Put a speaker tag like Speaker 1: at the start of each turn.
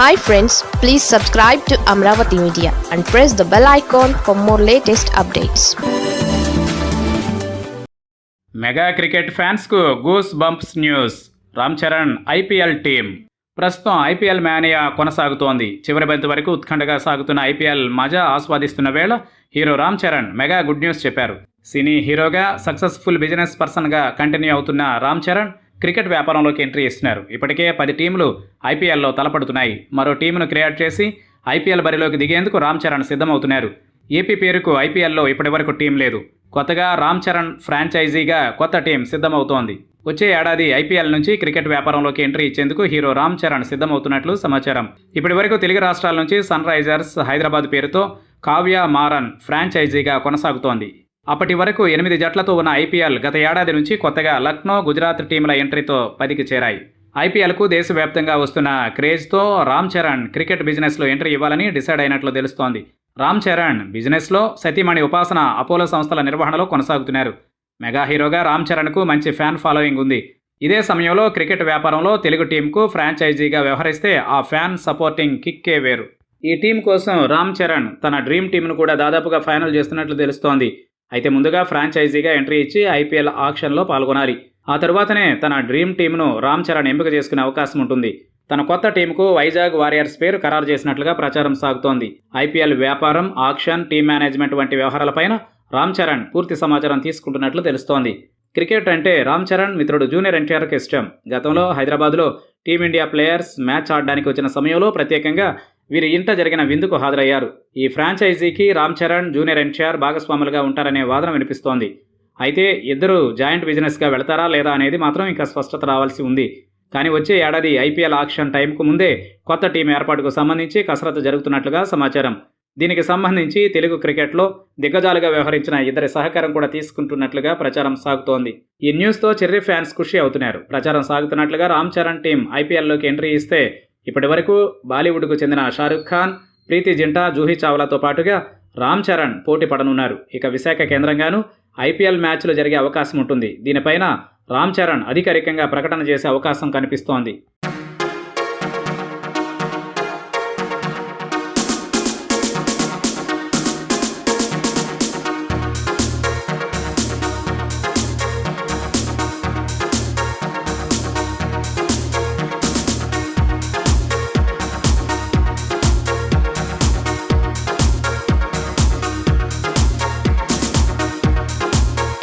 Speaker 1: Hi friends please subscribe to Amaravati media and press the bell icon for more latest updates
Speaker 2: mega cricket ఫ్యాన్స్కు goose bumps news Ram Charan IPL team ప్రస్తుతం IPL mania కొనసాగుతోంది. చివరి బంతి వరకు ఉత్కంఠగా సాగుతున్న IPL మజా ఆస్వాదిస్తున్న వేళ hero Ram Charan mega good news చెప్పారు. సినీ హీరోగా సక్సెస్ఫుల్ బిజినెస్ పర్సన్గా కంటిన్యూ అవుతున్న రామ్ చరణ్ క్రికెట్ వ్యాపారంలోకి ఎంట్రీ ఇస్తున్నారు. ఇప్పటికే పది టీంలు ఐపీఎల్లో తలపడుతున్నాయి. మరో టీమును క్రియేట్ చేసి ఐపీఎల్ బరిలోకి దిగేందుకు రామ్ చరణ్ సిద్ధమవుతున్నారు. ఏపీ పేరుకు ఐపీఎల్లో ఇప్పటివరకు టీం లేదు. కొత్తగా రామ్ చరణ్ ఫ్రాంచైజీగా కొత్త టీం సిద్ధమవుతోంది. వచ్చే ఏడాది ఐపీఎల్ నుంచి క్రికెట్ వ్యాపారంలోకి ఎంట్రీ ఇచ్చేందుకు హీరో రామ్ చరణ్ సిద్ధమవుతున్నట్లు సమాచారం. ఇప్పటి వరకు తెలుగు రాష్ట్రాల నుంచి సన్ రైజర్స్ హైదరాబాద్ పేరుతో కావ్య మారన్ ఫ్రాంచైజీగా కొనసాగుతోంది. అప్పటి వరకు ఎనిమిది జట్లతో ఉన్న ఐపీఎల్ గత ఏడాది నుంచి కొత్తగా లక్నో గుజరాత్ టీంల ఎంట్రీతో పదికి చేరాయి. ఐపీఎల్కు దేశవ్యాప్తంగా వస్తున్న క్రేజ్తో రామ్ చరణ్ క్రికెట్ బిజినెస్లో ఎంట్రీ ఇవ్వాలని డిసైడ్ అయినట్లు తెలుస్తోంది. రామ్ చరణ్ బిజినెస్లో సతీమణి ఉపాసన అపోలో సంస్థల నిర్వహణలో కొనసాగుతున్నారు. మెగా హీరోగా రామ్ చరణ్కు మంచి ఫ్యాన్ ఫాలోయింగ్ ఉంది. ఇదే సమయంలో క్రికెట్ వ్యాపారంలో తెలుగు టీంకు ఫ్రాంచైజీగా వ్యవహరిస్తే ఆ ఫ్యాన్ సపోర్టింగ్ కిక్కే వేరు. ఈ టీం కోసం రామ్ చరణ్ తన డ్రీమ్ టీంను కూడా దాదాపుగా ఫైనల్ చేస్తున్నట్లు తెలుస్తోంది. అయితే ముందుగా ఫ్రాంచైజీగా ఎంట్రీ ఇచ్చి ఐపీఎల్ ఆక్షన్లో పాల్గొనాలి. ఆ తరువాతనే తన డ్రీమ్ టీంను రామ్ చరణ్ ఎంపిక చేసుకునే అవకాశం ఉంటుంది. తన కొత్త టీంకు వైజాగ్ వారియర్స్ పేరు ఖరారు చేసినట్లుగా ప్రచారం సాగుతోంది. ఐపీఎల్ వ్యాపారం ఆక్షన్ టీం మేనేజ్మెంట్ వంటి వ్యవహారాలపైన రామ్ చరణ్ పూర్తి సమాచారం తీసుకుంటున్నట్లు తెలుస్తోంది. క్రికెట్ అంటే రామ్ చరణ్ మిత్రుడు జూనియర్ ఎన్టీఆర్కి ఇష్టం. గతంలో హైదరాబాద్లో టీమిండియా ప్లేయర్స్ మ్యాచ్ ఆడడానికి వచ్చిన సమయంలో ప్రత్యేకంగా వీరి ఇంట జరిగిన విందుకు హాజరయ్యారు. ఈ ఫ్రాంచైజీకి రామ్ చరణ్ జూనియర్ ఎన్టీఆర్ భాగస్వాములుగా ఉంటారనే వాదన వినిపిస్తోంది. అయితే ఇద్దరు జాయింట్ బిజినెస్గా వెళతారా లేదా అనేది మాత్రం ఇంకా స్పష్టత రావాల్సి ఉంది. కానీ వచ్చే ఏడాది ఐపీఎల్ ఆక్షన్ టైంకు ముందే కొత్త టీం ఏర్పాటుకు సంబంధించి కసరత్తు జరుగుతున్నట్లుగా సమాచారం. దీనికి సంబంధించి తెలుగు క్రికెట్లో దిగ్గజాలుగా వ్యవహరించిన ఇద్దరి సహకారం కూడా తీసుకుంటున్నట్లుగా ప్రచారం సాగుతోంది. ఈ న్యూస్తో చెర్రీ ఫ్యాన్స్ ఖుషి అవుతున్నారు. ప్రచారం సాగుతున్నట్లుగా రామ్ చరణ్ టీం ఐపీఎల్లోకి ఎంట్రీ ఇస్తే ఇప్పటి వరకు బాలీవుడ్కు చెందిన షారుఖ్ ఖాన్ ప్రీతి జింటా జూహీ చావ్లాతో పాటుగా రామ్ చరణ్ పోటీ పడనున్నారు. ఇక విశాఖ కేంద్రంగాను ఐపీఎల్ మ్యాచ్లు జరిగే అవకాశం ఉంటుంది దీనిపైన రామ్ చరణ్ అధికారికంగా ప్రకటన చేసే అవకాశం కనిపిస్తోంది.